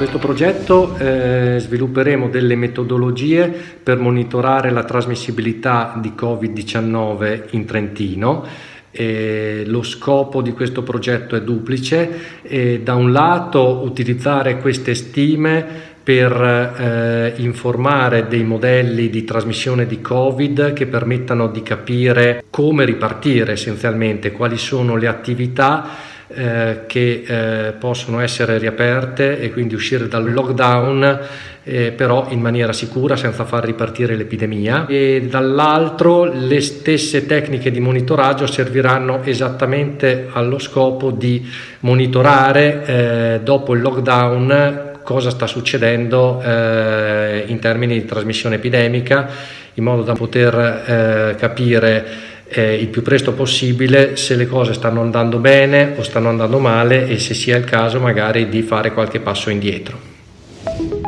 questo progetto eh, svilupperemo delle metodologie per monitorare la trasmissibilità di Covid-19 in Trentino. E lo scopo di questo progetto è duplice, e da un lato utilizzare queste stime per eh, informare dei modelli di trasmissione di Covid che permettano di capire come ripartire essenzialmente, quali sono le attività eh, che eh, possono essere riaperte e quindi uscire dal lockdown eh, però in maniera sicura senza far ripartire l'epidemia. E dall'altro le stesse tecniche di monitoraggio serviranno esattamente allo scopo di monitorare eh, dopo il lockdown cosa sta succedendo eh, in termini di trasmissione epidemica in modo da poter eh, capire eh, il più presto possibile se le cose stanno andando bene o stanno andando male e se sia il caso magari di fare qualche passo indietro.